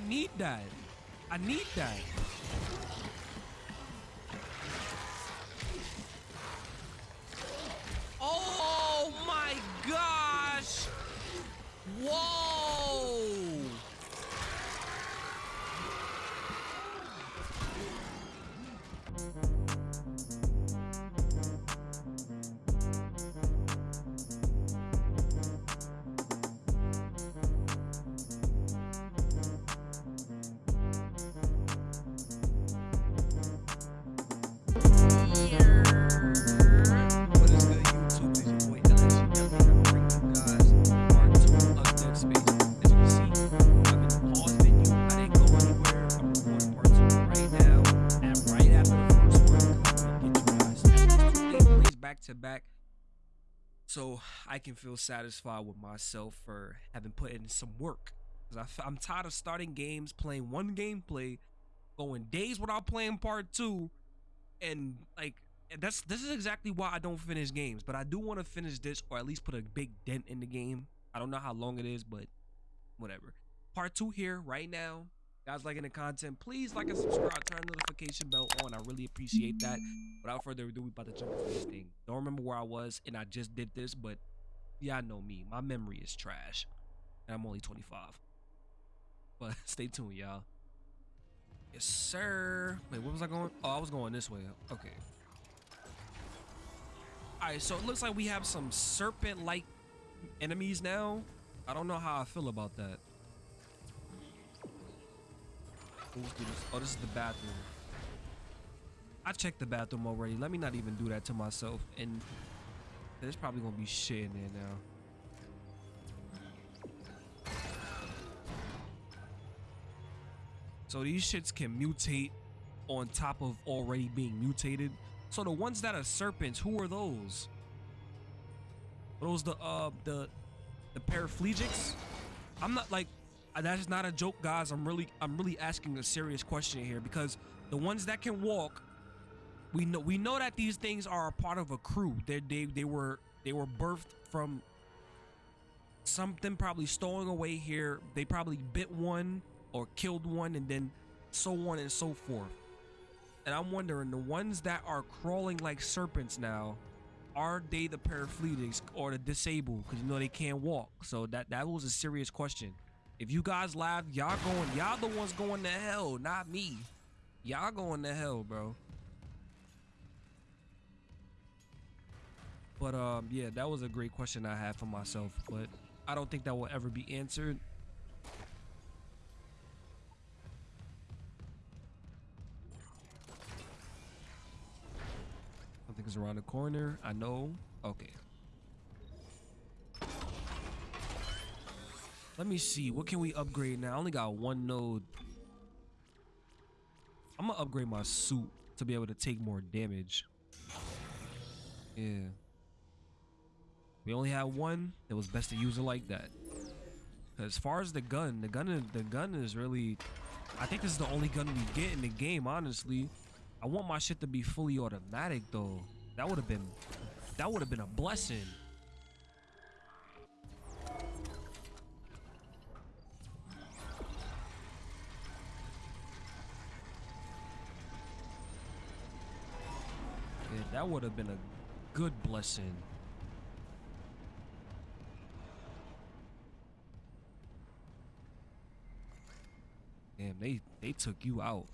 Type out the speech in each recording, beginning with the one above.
I need that. I need that. Oh my gosh! Whoa! Can feel satisfied with myself for having put in some work. Because I'm tired of starting games, playing one gameplay, going days without playing part two, and like that's this is exactly why I don't finish games. But I do want to finish this or at least put a big dent in the game. I don't know how long it is, but whatever. Part two here right now. Guys liking the content, please like and subscribe, turn notification bell on. I really appreciate that. Without further ado, we about to jump into this thing. Don't remember where I was, and I just did this, but yeah, I know me. My memory is trash. And I'm only 25. But stay tuned, y'all. Yes, sir. Wait, where was I going? Oh, I was going this way. Okay. Alright, so it looks like we have some serpent-like enemies now. I don't know how I feel about that. Oh, this is the bathroom. I checked the bathroom already. Let me not even do that to myself. And there's probably gonna be shit in there now. So these shits can mutate on top of already being mutated. So the ones that are serpents, who are those? Are those the uh the the paraplegics? I'm not like uh, that's not a joke, guys. I'm really I'm really asking a serious question here because the ones that can walk, we know we know that these things are a part of a crew. They they they were they were birthed from something probably stolen away here. They probably bit one or killed one and then so on and so forth. And I'm wondering the ones that are crawling like serpents now, are they the paraplegics or the disabled? Because you know they can't walk. So that that was a serious question. If you guys laugh, y'all going, y'all the ones going to hell, not me. Y'all going to hell, bro. But um, yeah, that was a great question I had for myself, but I don't think that will ever be answered. I think it's around the corner. I know. Okay. Let me see. What can we upgrade now? I only got one node. I'm gonna upgrade my suit to be able to take more damage. Yeah. We only had one. It was best to use it like that. As far as the gun, the gun, the gun is really. I think this is the only gun we get in the game. Honestly, I want my shit to be fully automatic though. That would have been, that would have been a blessing. Yeah, that would have been a good blessing. Damn, they they took you out.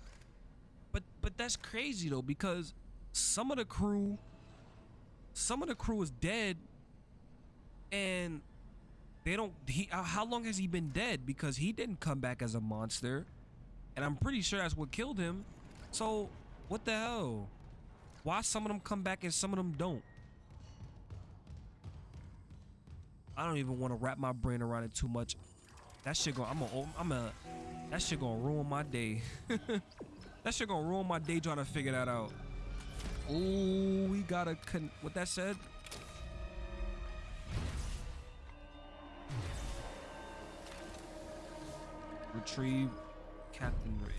But but that's crazy though because some of the crew some of the crew is dead and they don't he uh, how long has he been dead because he didn't come back as a monster and I'm pretty sure that's what killed him. So, what the hell? Why some of them come back and some of them don't? I don't even want to wrap my brain around it too much. That shit going I'm a I'm a that shit gonna ruin my day. that shit gonna ruin my day trying to figure that out. Oh, we gotta con what that said? Retrieve Captain Rig.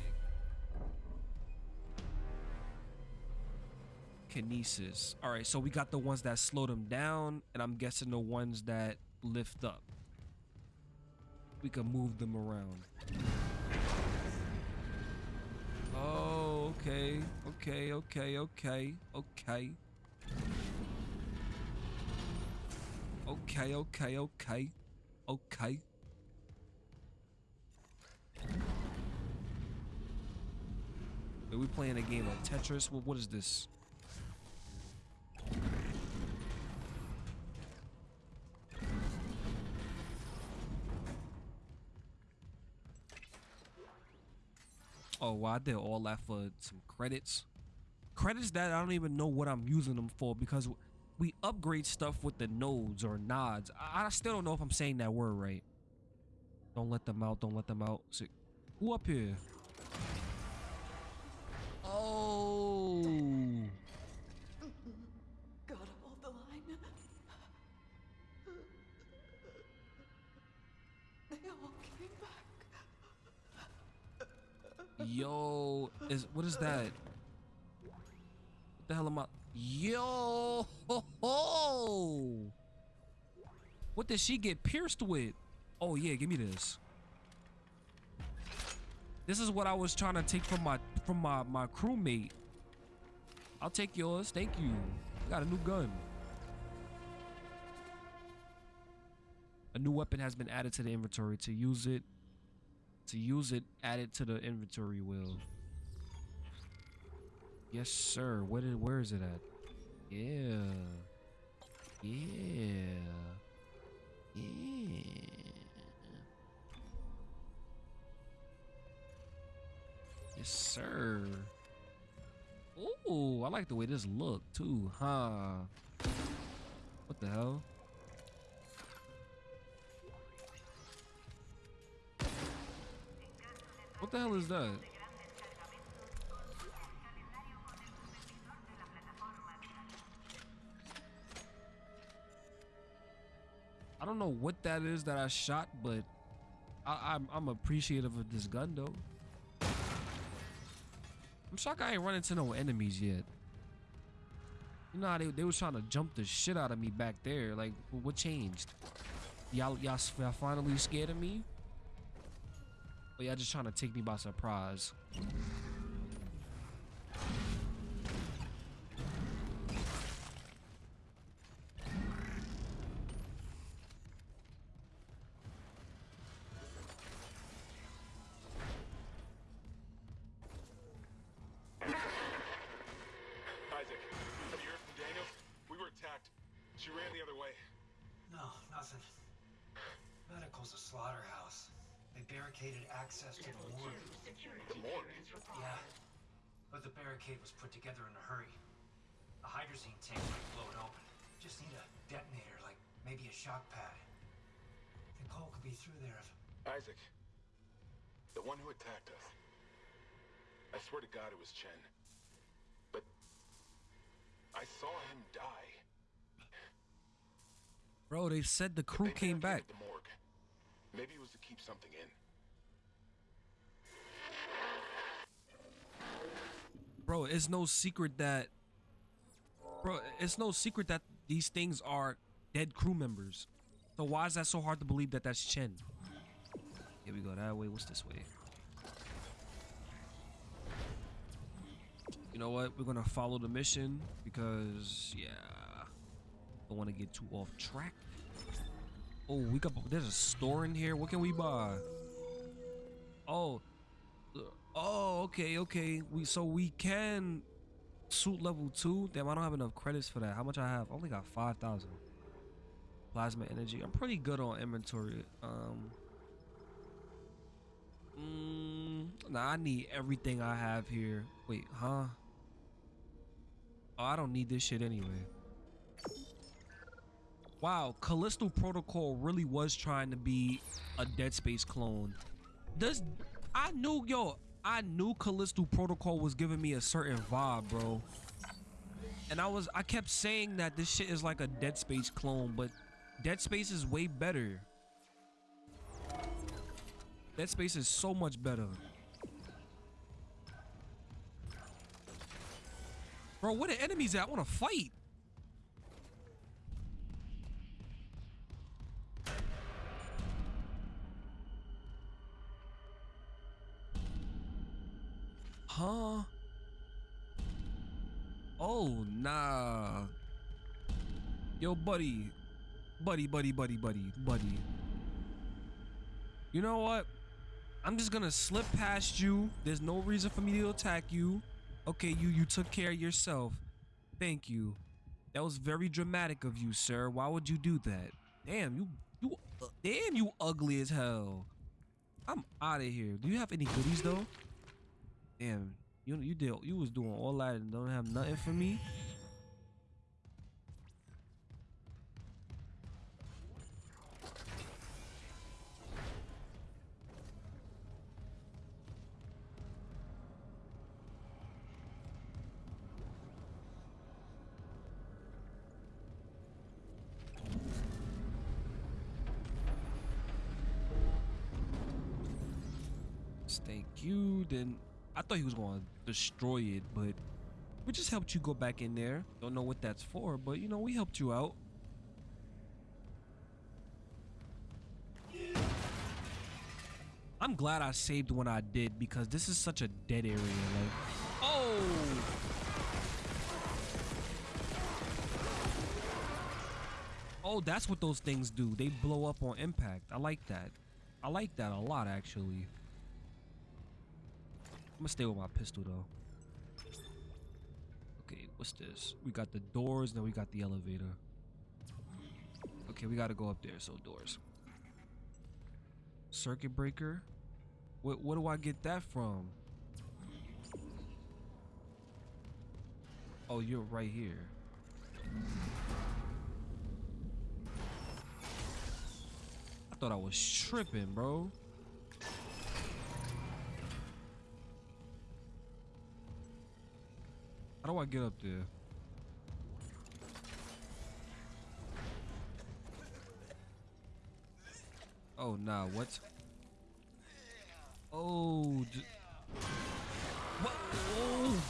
Kinesis. Alright, so we got the ones that slow them down, and I'm guessing the ones that lift up. We can move them around. Okay, okay, okay, okay, okay. Okay, okay, okay. Are we playing a game of Tetris? Well, what is this? Oh, well, I did all that for some credits. Credits that I don't even know what I'm using them for because we upgrade stuff with the nodes or nods. I, I still don't know if I'm saying that word right. Don't let them out. Don't let them out. So, who up here? Oh. Yo, is what is that? What the hell am I? Yo, ho, ho. what did she get pierced with? Oh yeah, give me this. This is what I was trying to take from my from my my crewmate. I'll take yours. Thank you. Got a new gun. A new weapon has been added to the inventory. To use it, to use it, add it to the inventory wheel. Yes, sir. Where did where is it at? Yeah. Yeah. Yeah. Yes, sir. Ooh, I like the way this look too, huh? What the hell? What the hell is that? I don't know what that is that I shot, but I, I'm I'm appreciative of this gun though. I'm shocked I ain't run into no enemies yet. You know how they, they was trying to jump the shit out of me back there. Like, what changed? Y'all y'all finally scared of me? Or y'all just trying to take me by surprise? Isaac, the one who attacked us. I swear to God it was Chen. But I saw him die. Bro, they said the crew came back. The morgue. Maybe it was to keep something in. Bro, it's no secret that Bro, it's no secret that these things are dead crew members. So why is that so hard to believe that that's Chen? Here we go that way. What's this way? You know what? We're gonna follow the mission because yeah, I don't want to get too off track. Oh, we got there's a store in here. What can we buy? Oh, oh, okay, okay. We so we can suit level two. Damn, I don't have enough credits for that. How much I have? I only got five thousand. Plasma energy. I'm pretty good on inventory. Um. Mm, nah, I need everything I have here. Wait, huh? Oh, I don't need this shit anyway. Wow, Callisto Protocol really was trying to be a Dead Space clone. Does I knew yo, I knew Callisto Protocol was giving me a certain vibe, bro. And I was I kept saying that this shit is like a Dead Space clone, but Dead Space is way better. Dead Space is so much better. Bro, where the enemies at? I want to fight. Huh? Oh nah. Yo, buddy. Buddy, buddy, buddy, buddy, buddy. You know what? I'm just gonna slip past you. There's no reason for me to attack you. Okay, you you took care of yourself. Thank you. That was very dramatic of you, sir. Why would you do that? Damn, you you uh, damn you ugly as hell. I'm out of here. Do you have any goodies though? Damn, you you did you was doing all that and don't have nothing for me. I thought he was going to destroy it, but we just helped you go back in there. Don't know what that's for, but you know, we helped you out. I'm glad I saved when I did because this is such a dead area. Like, oh! Oh, that's what those things do. They blow up on impact. I like that. I like that a lot, actually. I'm gonna stay with my pistol though. Okay, what's this? We got the doors, then we got the elevator. Okay, we gotta go up there, so doors. Circuit breaker? What what do I get that from? Oh, you're right here. I thought I was tripping, bro. How do I get up there? Oh, nah, what? Oh, what? Oh.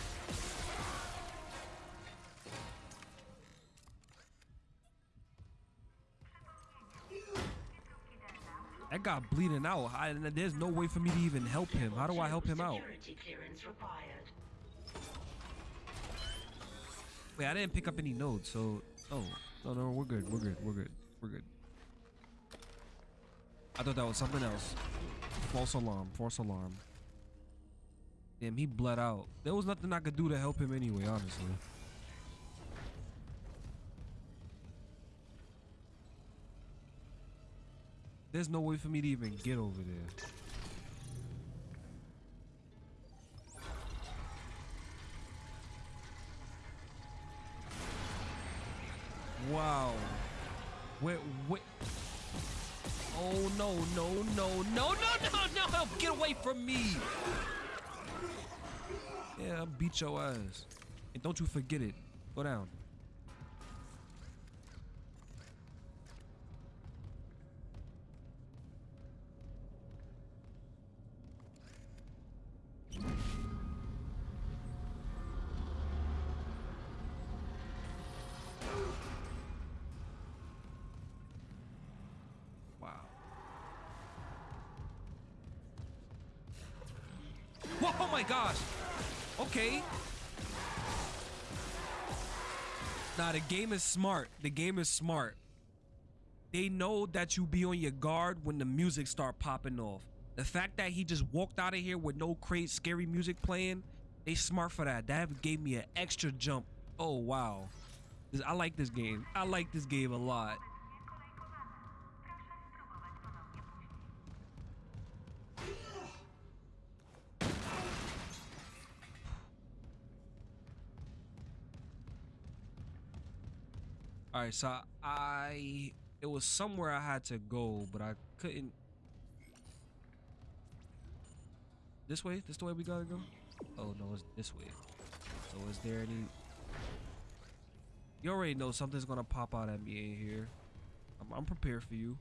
That guy bleeding out. I, there's no way for me to even help him. How do I help him out? Security clearance required. Wait, I didn't pick up any nodes, so oh no no we're good, we're good, we're good, we're good. I thought that was something else. False alarm, false alarm. Damn, he bled out. There was nothing I could do to help him anyway, honestly. There's no way for me to even get over there. Wow. Wait, wait. Oh no, no, no, no, no, no, no! Get away from me! Yeah, beat your ass. And don't you forget it. Go down. Game is smart. The game is smart. They know that you be on your guard when the music start popping off. The fact that he just walked out of here with no crazy scary music playing, they smart for that. That gave me an extra jump. Oh wow. I like this game. I like this game a lot. All right, so I it was somewhere I had to go, but I couldn't. This way? This the way we gotta go? Oh no, it's this way. So is there any? You already know something's gonna pop out at me in here. I'm, I'm prepared for you,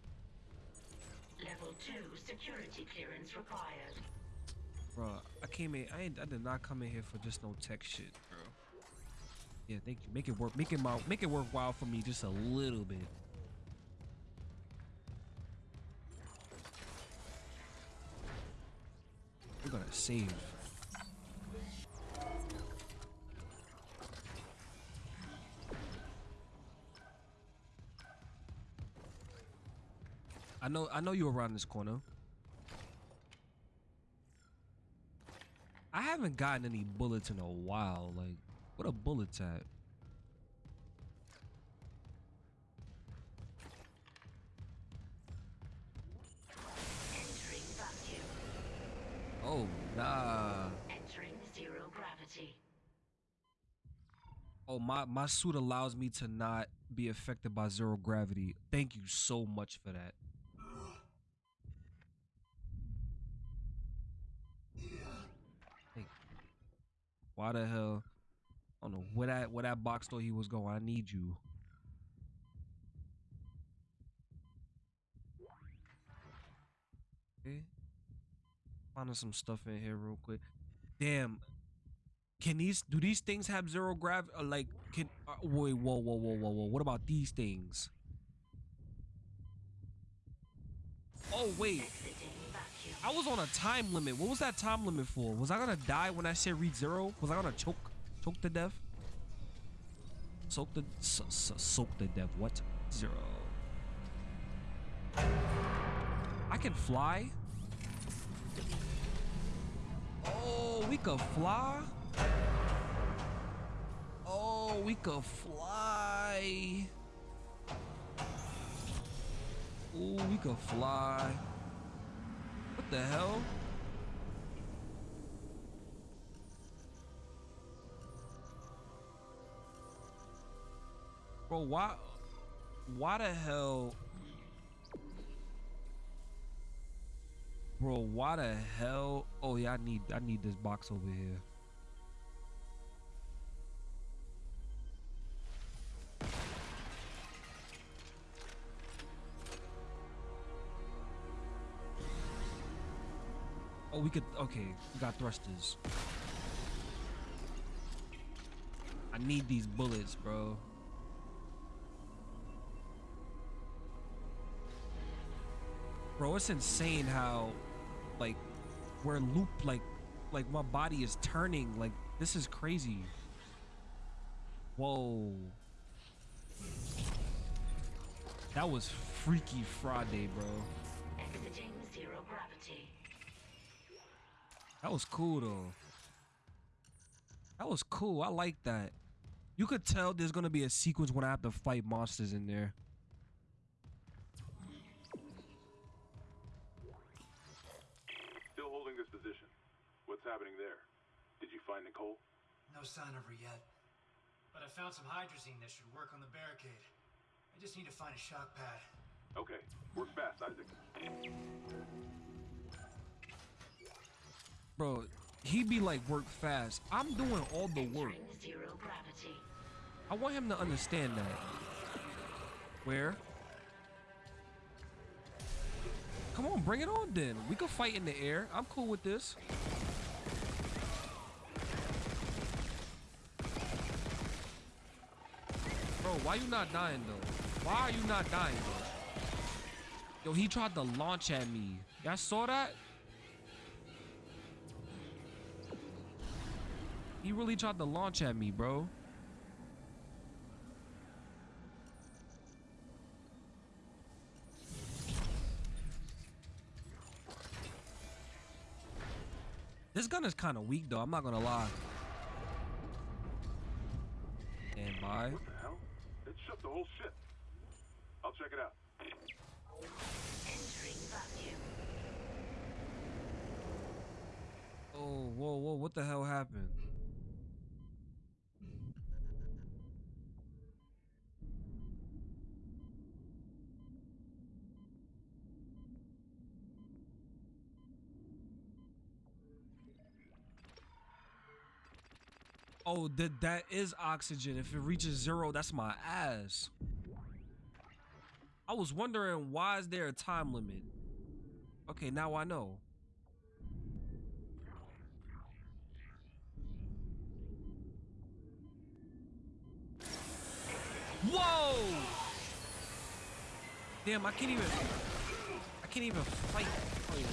Level 2 security clearance required. bro. I came in. I ain't. I did not come in here for just no tech shit, bro. Yeah, thank you. Make it work. Make it my, make it worthwhile for me just a little bit. We're gonna save. I know I know you're around this corner. I haven't gotten any bullets in a while, like what a bullets at? Entering vacuum. Oh nah. Entering zero gravity. Oh my my suit allows me to not be affected by zero gravity. Thank you so much for that. Hey, why the hell? I don't know where that where that box thought he was going. I need you. Okay. Finding some stuff in here real quick. Damn, can these do these things have zero gravity? Like, can uh, wait, whoa, whoa, whoa, whoa, whoa. What about these things? Oh wait, I was on a time limit. What was that time limit for? Was I gonna die when I said read zero? Was I gonna choke, choke the dev. Soak the, so, so, soak the dev. What? Zero. I can fly. Oh, we could fly. Oh, we could fly. Oh, we could fly. What the hell? Bro, why why the hell Bro, why the hell? Oh yeah, I need I need this box over here. Oh, we could okay, we got thrusters. I need these bullets, bro. Bro, it's insane how like we're looped, like like my body is turning like this is crazy. Whoa. That was freaky Friday, bro. Exiting zero gravity. That was cool though. That was cool. I like that. You could tell there's gonna be a sequence when I have to fight monsters in there. Find Nicole? No sign of her yet. But I found some hydrazine that should work on the barricade. I just need to find a shock pad. Okay, work fast, Isaac. Bro, he be like work fast. I'm doing all the work. Zero gravity. I want him to understand that. Where? Come on, bring it on then. We can fight in the air. I'm cool with this. Why you not dying though? Why are you not dying though? Yo, he tried to launch at me. Y'all saw that? He really tried to launch at me, bro. This gun is kind of weak though, I'm not gonna lie. Stand by. What the hell? It shut the whole ship. I'll check it out. Entering vacuum. Oh, whoa, whoa, what the hell happened? Oh, that that is oxygen. If it reaches zero, that's my ass. I was wondering why is there a time limit? Okay, now I know. Whoa! Damn, I can't even. I can't even fight. Oh, yeah.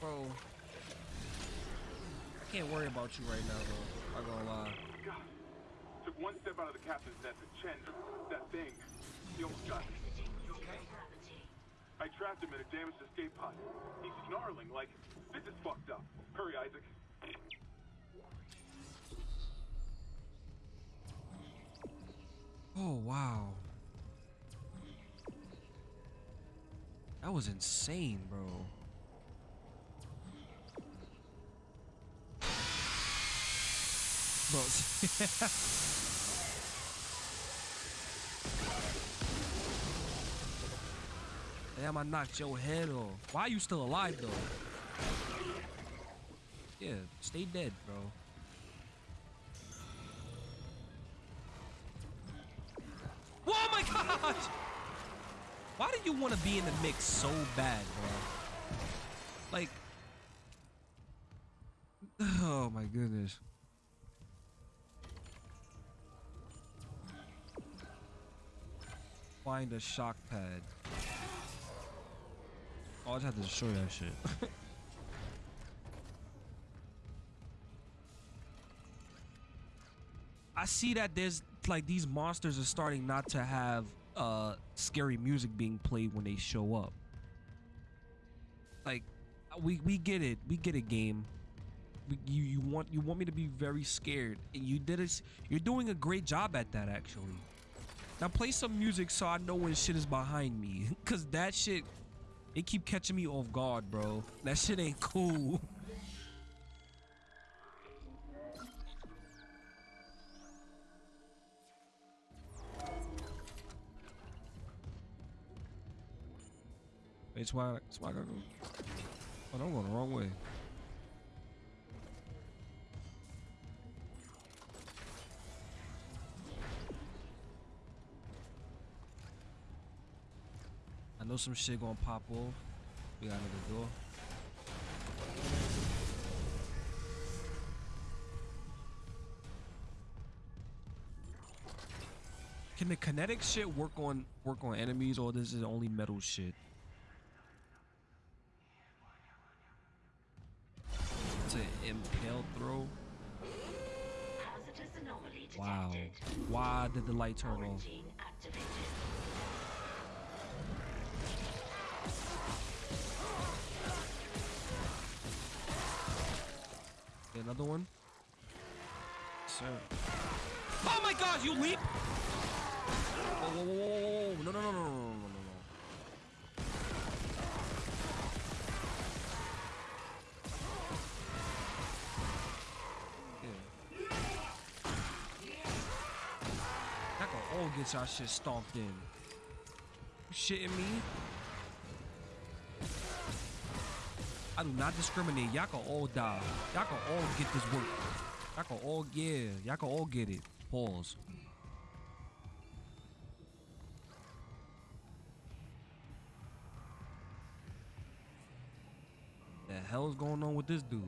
Bro. I can't worry about you right now, though. I'm not gonna lie. God, took one step out of the captain's net to Chen, that thing. He almost got me. You zero okay? I trapped him in a damaged escape pod. He's snarling like, this is fucked up. Hurry, Isaac. Oh wow. That was insane, bro. Bro, Damn, I knocked your head off. Why are you still alive though? Yeah, stay dead, bro. Oh my gosh! Why do you want to be in the mix so bad, bro? Like, oh my goodness. Find a shock pad. Oh, I just have to destroy that shit. I see that there's like these monsters are starting not to have uh scary music being played when they show up. Like we we get it. We get it game. We, you you want you want me to be very scared and you did it you're doing a great job at that actually. Now play some music so I know when shit is behind me cuz that shit it keep catching me off guard, bro. That shit ain't cool. It's why, it's why I gotta go. Oh, I'm going the wrong way. Know some shit gonna pop off. We got another door. Can the kinetic shit work on work on enemies or this is only metal shit? It's an impale throw. Hazardous anomaly detected. Wow. Why did the light turn off? another one. Sir. Oh my god, you leap! Whoa, whoa, whoa, whoa, whoa. No, no, no, no, no, no, no, no. Yeah. That can all gets our shit stomped in. You shitting me? I do not discriminate. Y'all can all die. Y'all can all get this work. Y'all can all yeah. Y'all can all get it. Pause. The hell is going on with this dude?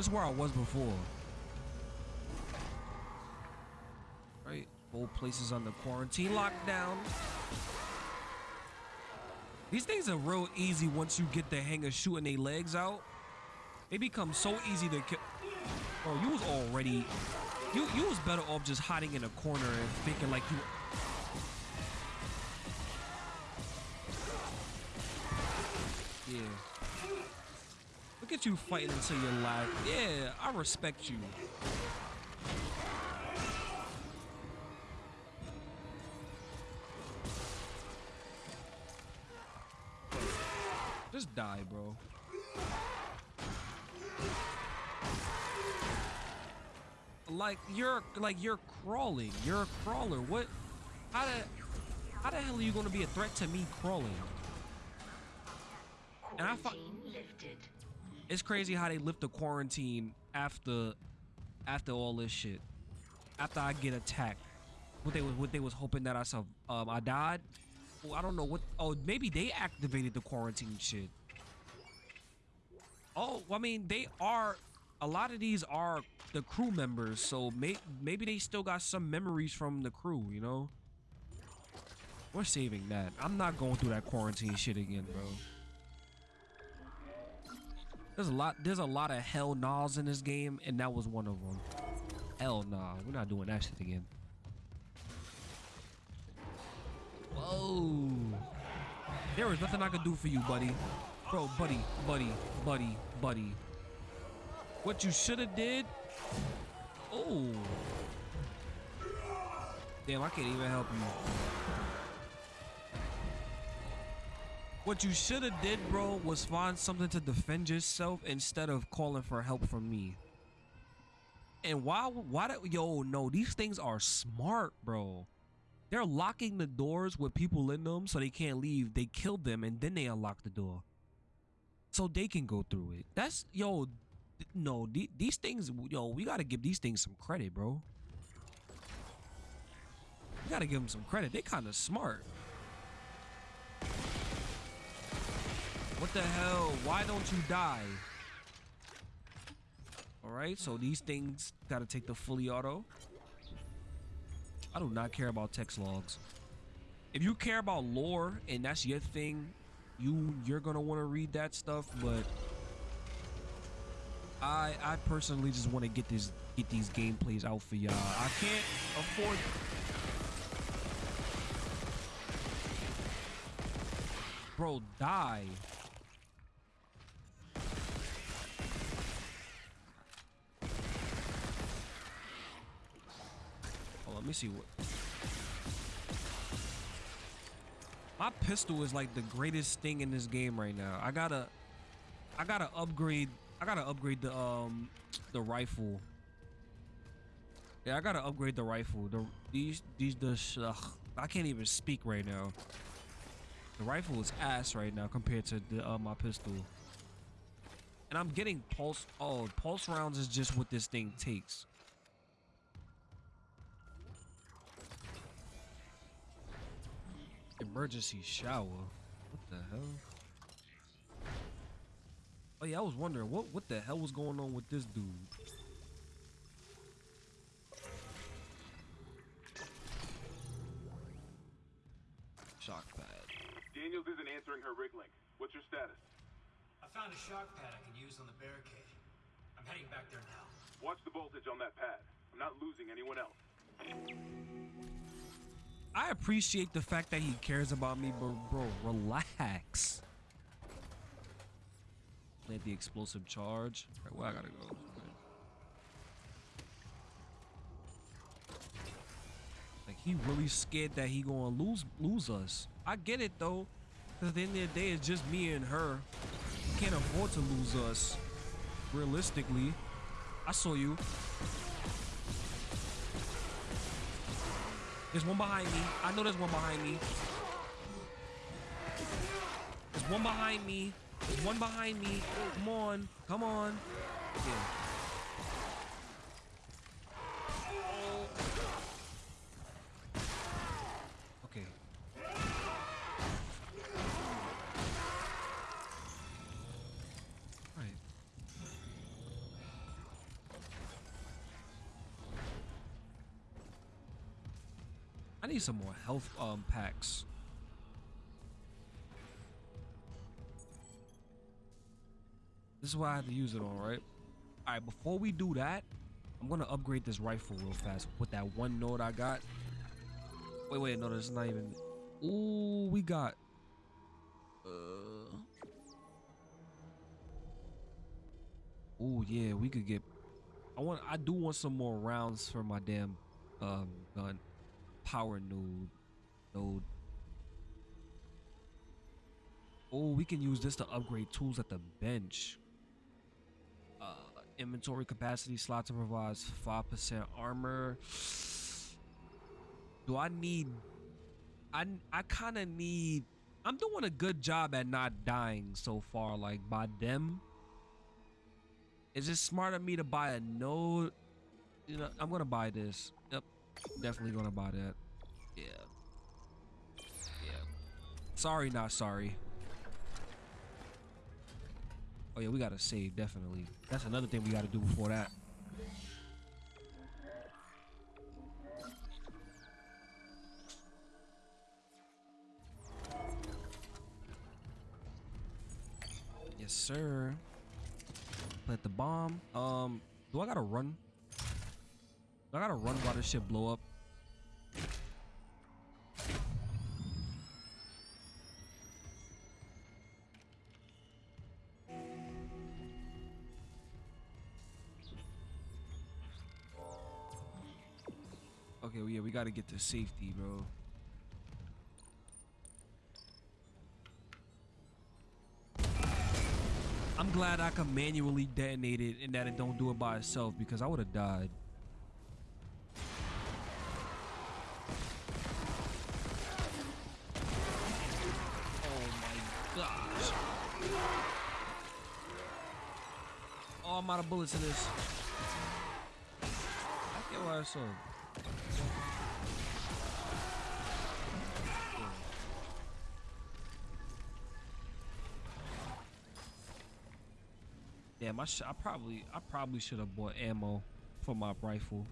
This is where I was before. Right? Both places under quarantine lockdown. These things are real easy once you get the hang of shooting their legs out. They become so easy to kill. Bro, oh, you was already... You, you was better off just hiding in a corner and thinking like you... at you fighting until you're live. Yeah, I respect you. Just die, bro. Like you're like you're crawling. You're a crawler. What? How the how the hell are you gonna be a threat to me crawling? And I. it's crazy how they lift the quarantine after after all this shit. After I get attacked. What they was what they was hoping that I saw um I died. Well, I don't know what oh maybe they activated the quarantine shit. Oh, I mean they are a lot of these are the crew members, so may, maybe they still got some memories from the crew, you know? We're saving that. I'm not going through that quarantine shit again, bro. There's a lot. There's a lot of hell no's in this game, and that was one of them. Hell nah, we're not doing that shit again. Whoa! There is nothing I could do for you, buddy. Bro, buddy, buddy, buddy, buddy. What you should have did? Oh. Damn, I can't even help you. What you should have did, bro, was find something to defend yourself instead of calling for help from me. And why, why, do, yo, no, these things are smart, bro. They're locking the doors with people in them so they can't leave. They kill them and then they unlock the door. So they can go through it. That's, yo, no, the- these things, yo, we gotta give these things some credit, bro. We gotta give them some credit. They kind of smart. What the hell? Why don't you die? All right, so these things gotta take the fully auto. I do not care about text logs. If you care about lore and that's your thing, you you're gonna want to read that stuff. But I I personally just want to get this get these gameplays out for y'all. I can't afford. Bro, die. Let me see what. My pistol is like the greatest thing in this game right now. I gotta, I gotta upgrade. I gotta upgrade the um, the rifle. Yeah, I gotta upgrade the rifle. The these these the ugh, I can't even speak right now. The rifle is ass right now compared to the uh, my pistol. And I'm getting pulse. Oh, pulse rounds is just what this thing takes. Emergency shower. What the hell? Oh yeah, I was wondering what what the hell was going on with this dude. Shock pad. Daniels isn't answering her rig link. What's your status? I found a shock pad I can use on the barricade. I'm heading back there now. Watch the voltage on that pad. I'm not losing anyone else. I appreciate the fact that he cares about me, but bro, relax. Let the explosive charge. Right, where I gotta go? Like he really scared that he gonna lose lose us. I get it though, cause at the end of the day, it's just me and her. We can't afford to lose us. Realistically, I saw you. There's one behind me. I know there's one behind me. There's one behind me. There's one behind me. Come on. Come on. Okay. Right. I need some more health um packs. This is what I have to use it on, right? All right, before we do that, I'm gonna upgrade this rifle real fast with that one note I got. Wait, wait, no, that's not even. Ooh, we got. Uh. Ooh, yeah, we could get. I want. I do want some more rounds for my damn um gun. Power node. Node. Oh, we can use this to upgrade tools at the bench. Uh, inventory capacity slot to provides 5% armor. Do I need... I, I kind of need... I'm doing a good job at not dying so far, like, by them. Is it smart of me to buy a node? You know, I'm gonna buy this. Definitely gonna buy that. Yeah. Yeah. Sorry, not sorry. Oh Oh yeah, we gotta save definitely. That's another thing we gotta do before that. Yes, sir. Plant the bomb. Um, do I gotta run? I gotta run while this shit blow up? Okay, well, yeah, we gotta get to safety, bro. I'm glad I can manually detonate it and that it don't do it by itself because I would have died. Oh my gosh. Oh, I'm out of bullets in this. I get why I saw. Damn, I, sh- I probably I probably should have bought ammo for my rifle.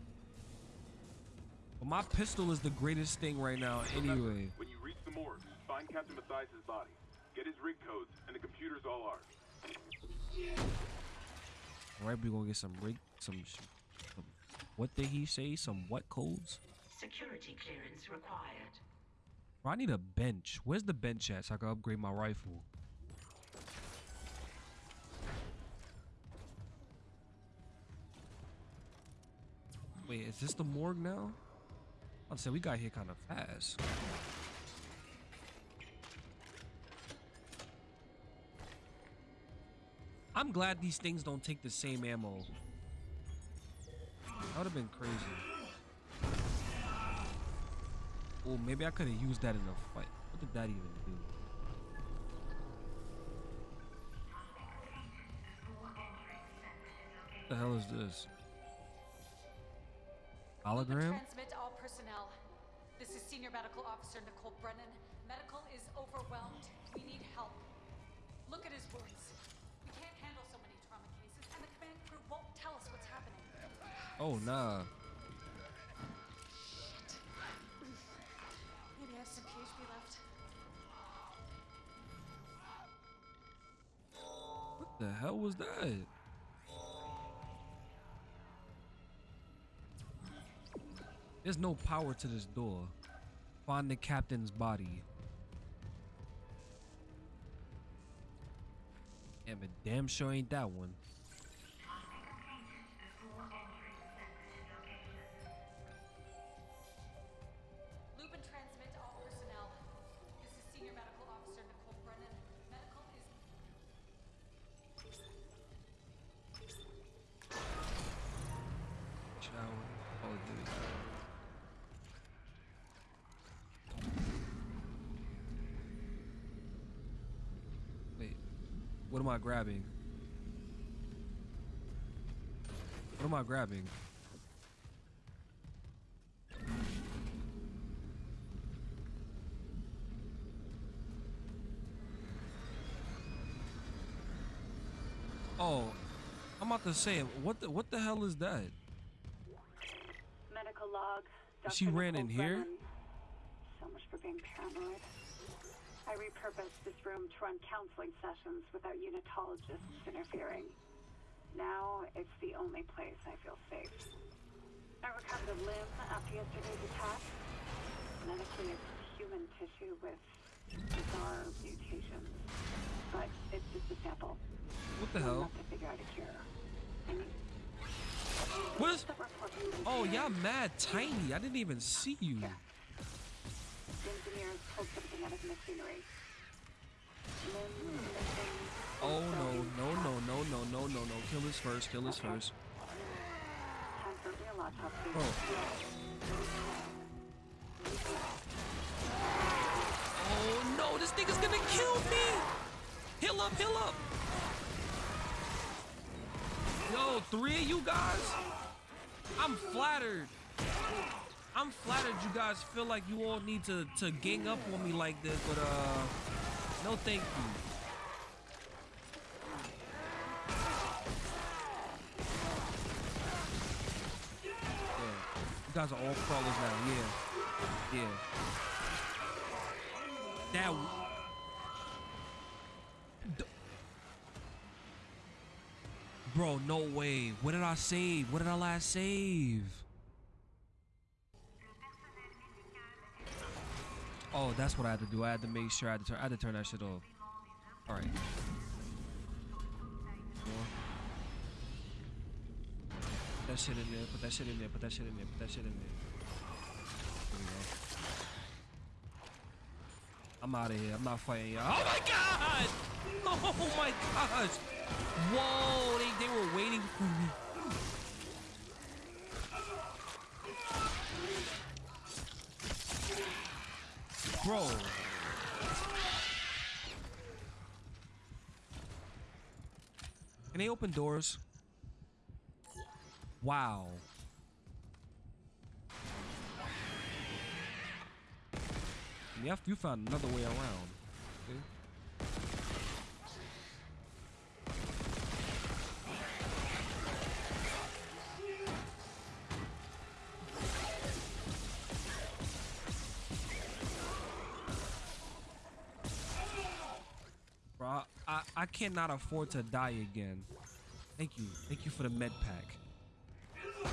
But my pistol is the greatest thing right now anyway. When you reach the morgue, find Captain Mathius' body. Get his rig codes, and the computer's all ours. All right, we're gonna get some rig some, some what did he say? Some what codes? Security clearance required. Bro, I need a bench. Where's the bench at so I can upgrade my rifle? Wait, is this the morgue now? I'd say we got here kind of fast. I'm glad these things don't take the same ammo. That would have been crazy. Oh, maybe I could have used that in a fight. What did that even do? What the hell is this? Hologram? Transmit all personnel. This is Senior Medical Officer Nicole Brennan. Medical is overwhelmed. We need help. Look at his wounds. Oh, nah. Maybe I have some PHP left. What the hell was that? There's no power to this door. Find the captain's body. Yeah, but damn sure ain't that one. Wait. What am I grabbing? What am I grabbing? Oh, I'm about to say, what the what the hell is that? She ran in here? Brennan. So much for being paranoid. I repurposed this room to run counseling sessions without unitologists interfering. Now it's the only place I feel safe. I recovered a limb after yesterday's attack. Medically, it's human tissue with bizarre mutations. But it's just a sample. What the hell? enough to figure out a cure. I mean, What is? the report you Oh, y'all mad tiny. I didn't even see you. The engineers pulled something out of machinery. Limbs missing. Oh no, no, no, no, no, no, no, no. Kill this first. Kill this first. Time for real autopsy. Bro. Oh no, this nigga's gonna kill me. Heal up, heal up. Yo, three of you guys? I'm flattered. I'm flattered you guys feel like you all need to, to gang up on me like this, but uh, no thank you. You guys are all crawlers now, yeah. Yeah. That Bro, no way. What did I save? What did I last save? Oh, that's what I had to do. I had to make sure I had to turn, I had to turn that shit off. All right. Put that shit in there. Put that shit in there. Put that shit in there. Put that shit in there. There we go. I'm out of here. I'm not fighting y'all. Oh my god! Oh my gosh! Whoa! They they were waiting for me. Bro. Can they open doors? Wow. Yeah, you found another way around. Cannot afford to die again. Thank you. Thank you for the med pack.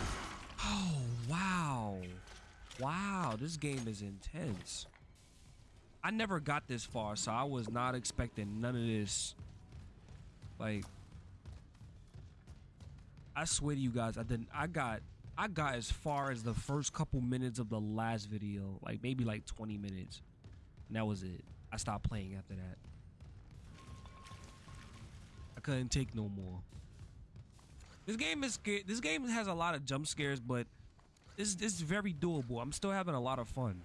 Oh, wow. Wow, this game is intense. I never got this far, so I was not expecting none of this. Like, I swear to you guys, I didn't. I got, I got as far as the first couple minutes of the last video, like maybe like 20 minutes, and that was it. I stopped playing after that. Couldn't take no more. This game is sca- this game has a lot of jump scares, but this this is very doable. I'm still having a lot of fun.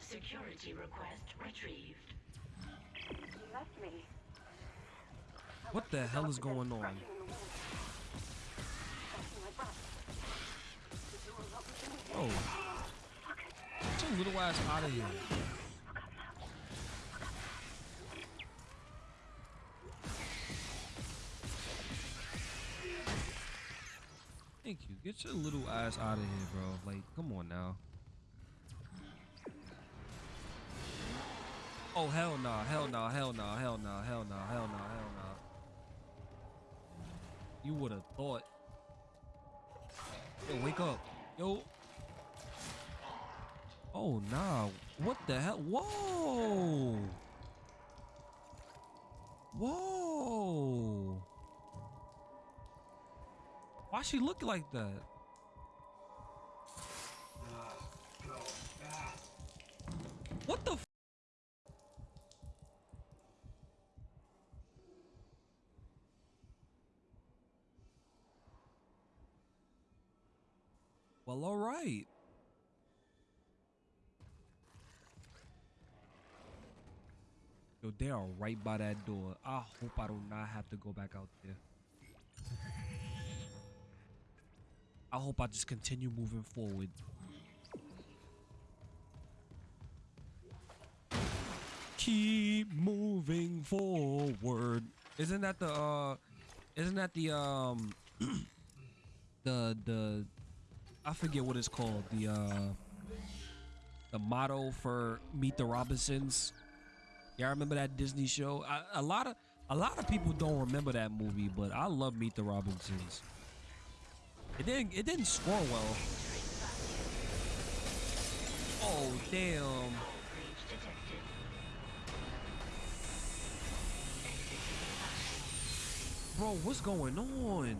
Security request retrieved. You left me. What the hell is going on? Oh, your little ass out of here. Thank you. Get your little ass out of here, bro. Like, come on now. Oh hell no, hell no, hell no, hell no, hell no, hell no, hell no. You would have thought. Yo, wake up. Yo. Oh nah. What the hell? Whoa. Whoa. Why she look like that? What the? Well, all right. Yo, they are right by that door. I hope I do not have to go back out there. I hope I just continue moving forward. Keep moving forward. Isn't that the uh isn't that the um the the I forget what it's called. The uh the motto for Meet the Robinsons. Y'all remember that Disney show? I, a lot of a lot of people don't remember that movie, but I love Meet the Robinsons. It didn't it didn't score well. Oh damn. Bro, what's going on?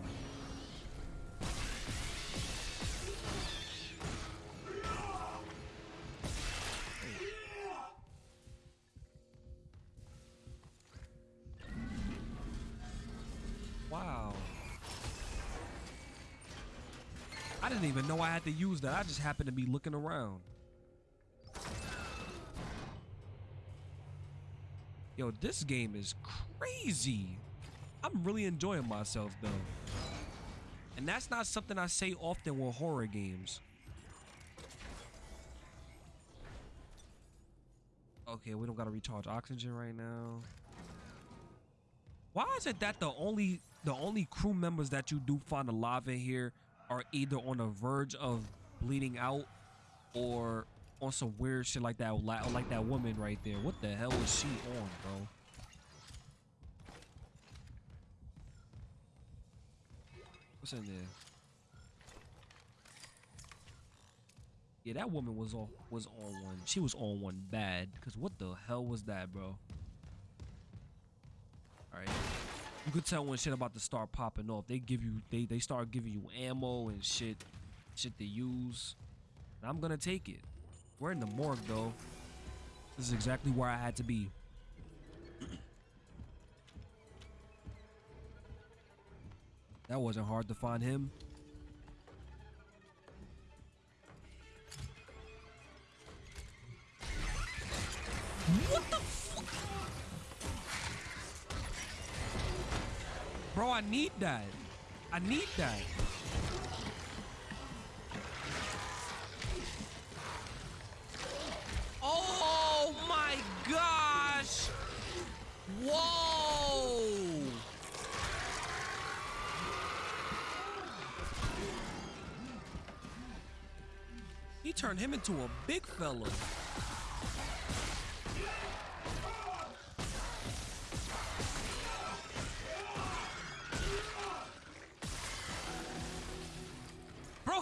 Had to use that. I just happened to be looking around. Yo, this game is crazy. I'm really enjoying myself though. And that's not something I say often with horror games. Okay, we don't gotta recharge oxygen right now. Why is it that the only the only crew members that you do find alive in here are either on the verge of bleeding out or on some weird shit like that like that woman right there. What the hell is she on, bro? What's in there? Yeah, that woman was on was on one. She was on one bad. Cause what the hell was that, bro? All right. You could tell when shit about to start popping off. They give you they they start giving you ammo and shit, shit to use. And I'm gonna take it. We're in the morgue though. This is exactly where I had to be. that wasn't hard to find him. What the Bro, I need that. I need that. Oh my gosh! Whoa! He turned him into a big fella.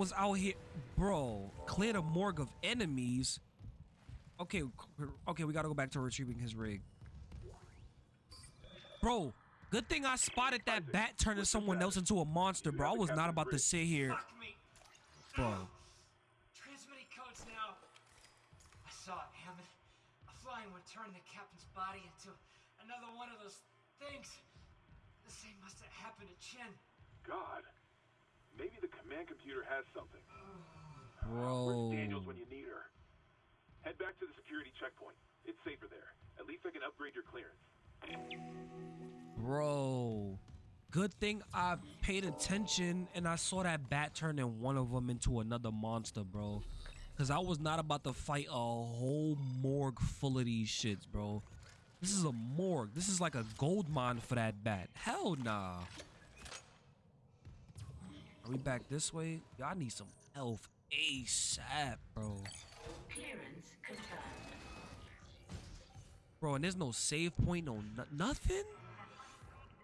was out here. Bro, clear the morgue of enemies. Okay, okay, we gotta go back to retrieving his rig. Bro, good thing I spotted that bat turning someone else into a monster, bro. I was not about to sit here. Bro. Transmitting codes now. I saw it, Hammond. A flying one turned the captain's body into another one of those things. The same must have happened to Chen. God. Maybe the command computer has something. Bro. Where's Daniels when you need her? Head back to the security checkpoint. It's safer there. At least I can upgrade your clearance. Bro. Good thing I paid attention and I saw that bat turning one of them into another monster, bro. Cause I was not about to fight a whole morgue full of these shits, bro. This is a morgue. This is like a gold mine for that bat. Hell nah. Are we back this way? Y'all need some health ASAP, bro. Clearance confirmed. Bro, and there's no save point, no no- nothing?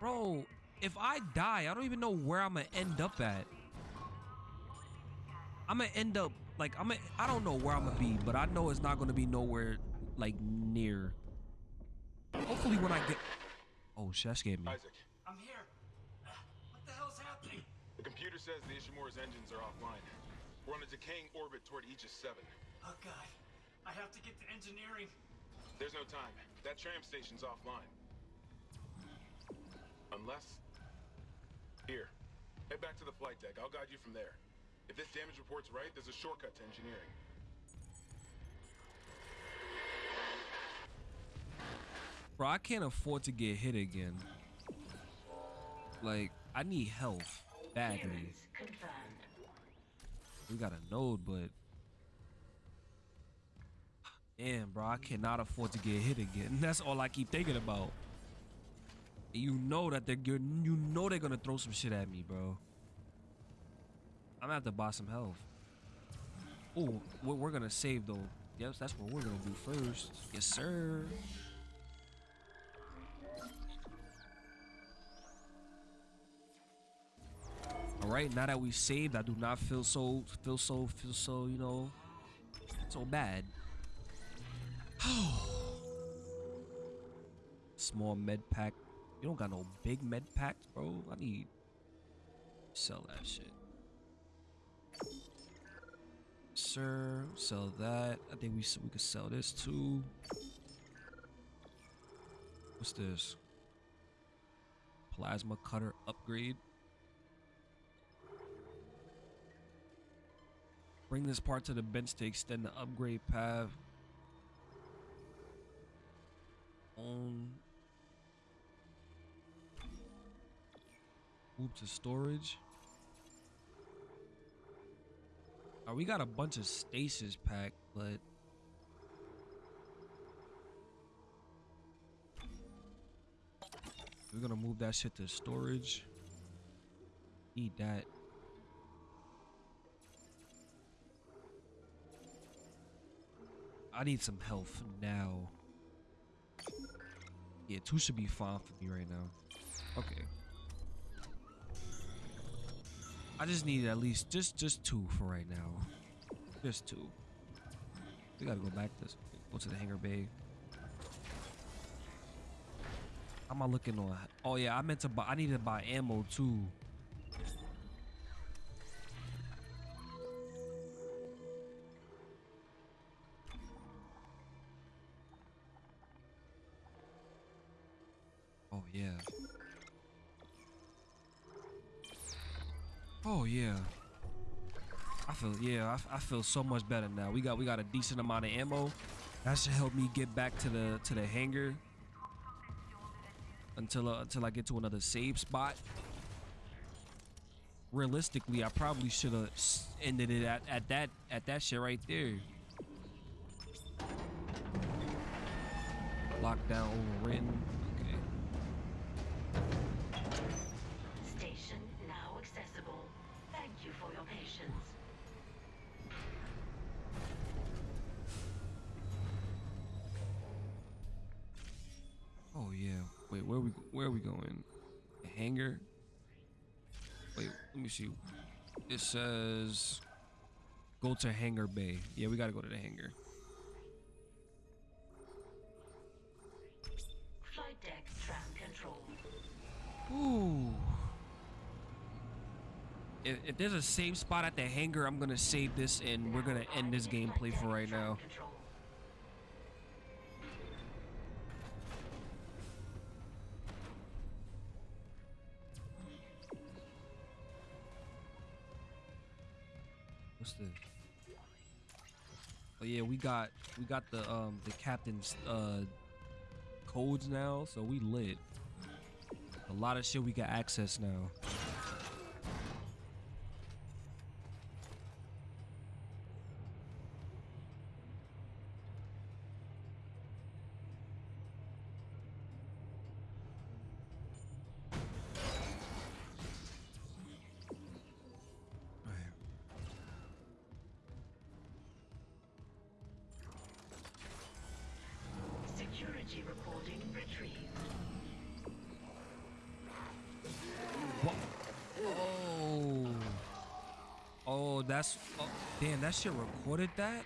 Bro, if I die, I don't even know where I'm gonna end up at. I'm gonna end up, like, I'm gonna, I don't know where I'm gonna be, but I know it's not gonna be nowhere, like, near. Hopefully when I get... Oh, shit, that scared me. Isaac, I'm here. What the hell's happening? the computer says the Ishimura's engines are offline. We're on a decaying orbit toward Aegis 7. Oh god. I have to get to engineering. There's no time. That tram station's offline. Unless... Here. Head back to the flight deck. I'll guide you from there. If this damage report's right, there's a shortcut to engineering. Bro, I can't afford to get hit again. Like, I need health badly. We got a node, but damn, bro, I cannot afford to get hit again. That's all I keep thinking about. You know that they're. You know they're gonna throw some shit at me, bro. I'm gonna have to buy some health. Oh, we're, we're gonna save though. Yes, that's what we're gonna do first. Yes, sir. All right, now that we saved, I do not feel so feel so feel so you know so bad. Small med pack. You don't got no big med packs, bro. I need sell that shit. Sir, sell that. I think we we could sell this too. What's this? Plasma cutter upgrade. Bring this part to the bench to extend the upgrade path. On. Move to storage. Uh, we got a bunch of stasis packed, but we're gonna move that shit to storage. Eat that. I need some health now. Yeah, two should be fine for me right now. Okay. I just need at least just just two for right now. Just two. We gotta go back to go to the hangar bay. How am I looking on? Oh yeah, I meant to buy. I need to buy ammo too. Feel yeah. I feel so much better now. We got we got a decent amount of ammo. That should help me get back to the to the hangar until uh, until I get to another save spot. Realistically, I probably should have ended it at, at that at that shit right there. Lockdown overwritten. Wait, where we where are we going? The hangar. Wait, let me see. It says go to hangar bay. Yeah, we gotta go to the hangar. Flight deck tram control. Ooh. If, if there's a safe spot at the hangar, I'm gonna save this and we're gonna end this gameplay for right now. Control. What's this? Oh yeah, we got we got the um the captain's uh codes now, so we lit. A lot of shit we got access now. Security recording retrieved. Oh. Oh, that's. Oh, damn, that shit recorded that?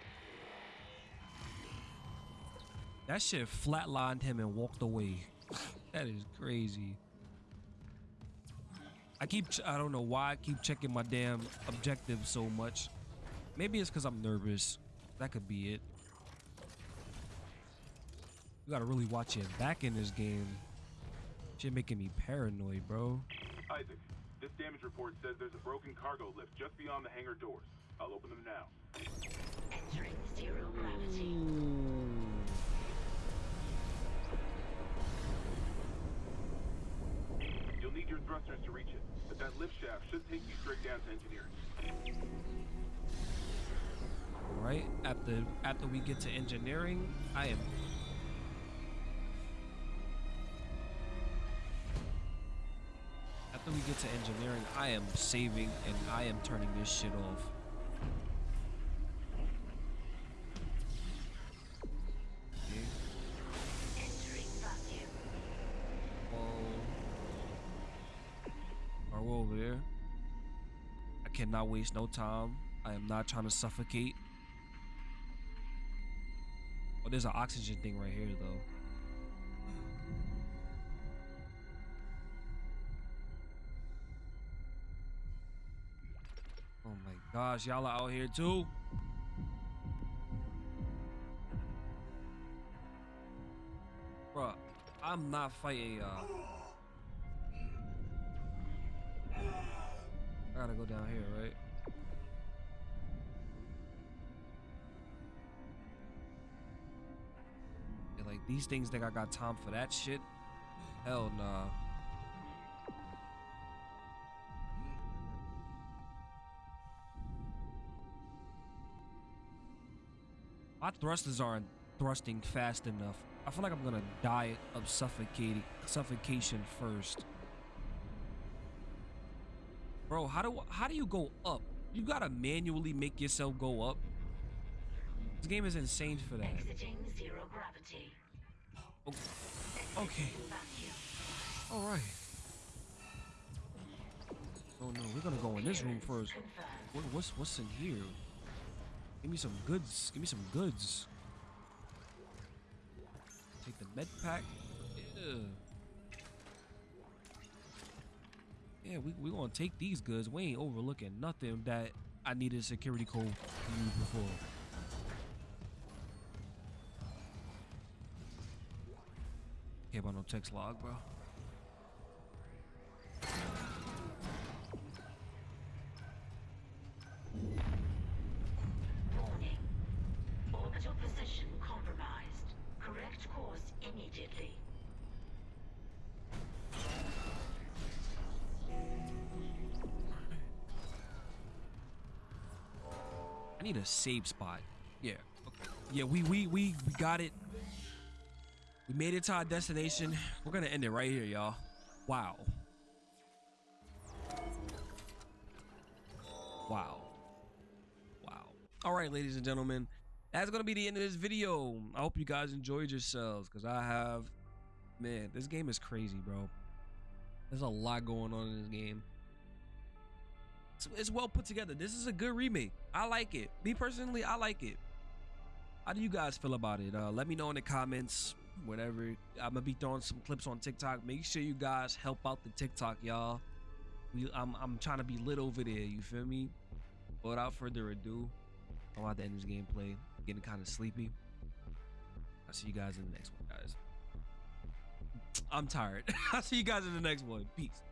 That shit flatlined him and walked away. that is crazy. I keep. I don't know why I keep checking my damn objective so much. Maybe it's because I'm nervous. That could be it. You gotta really watch your back in this game. Shit making me paranoid, bro. Isaac, this damage report says there's a broken cargo lift just beyond the hangar doors. I'll open them now. Entering zero gravity. You'll need your thrusters to reach it, but that lift shaft should take you straight down to engineering. Right after after we get to engineering, I am. After we get to engineering, I am saving and I am turning this shit off. Over there? I cannot waste no time. I am not trying to suffocate. Oh, there's an oxygen thing right here, though. Gosh, y'all are out here too? Bruh, I'm not fighting. y'all. I gotta go down here, right? Yeah, like these things think I got time for that shit? Hell nah. My thrusters aren't thrusting fast enough. I feel like I'm gonna die of suffocating suffocation first. Bro, how do how do you go up? You gotta manually make yourself go up. This game is insane for that. Exiting zero gravity. O- Okay, all right. Oh no, we're gonna go in this room first. What, what's what's in here? Give me some goods. Give me some goods. Take the med pack. Yeah. Yeah, we we gonna take these goods. We ain't overlooking nothing that I needed a security code to use before. Care about no text log, bro. Immediately. I need a safe spot. Yeah. Okay. Yeah, we we we we got it. We made it to our destination. We're gonna end it right here, y'all. Wow. Wow. Wow. All right, ladies and gentlemen, that's gonna be the end of this video. I hope you guys enjoyed yourselves, cause I have. Man, this game is crazy, bro. There's a lot going on in this game it's, it's well put together. This is a good remake. I like it. Me personally, I like it. How do you guys feel about it? Uh, let me know in the comments. Whatever. I'm gonna be throwing some clips on TikTok. Make sure you guys help out the TikTok, y'all. We, I'm I'm trying to be lit over there. You feel me? Without further ado, I'm about to end this gameplay. Getting kind of sleepy. I'll see you guys in the next one, guys. I'm tired. I'll see you guys in the next one. Peace.